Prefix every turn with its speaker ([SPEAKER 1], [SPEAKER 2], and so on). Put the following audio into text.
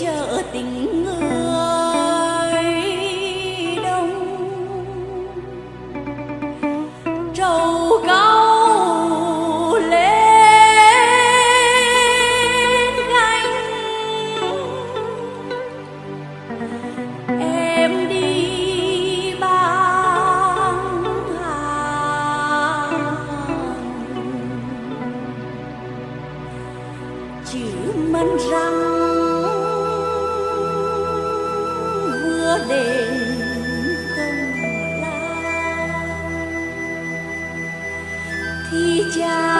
[SPEAKER 1] chờ tình vừa công lao thì cha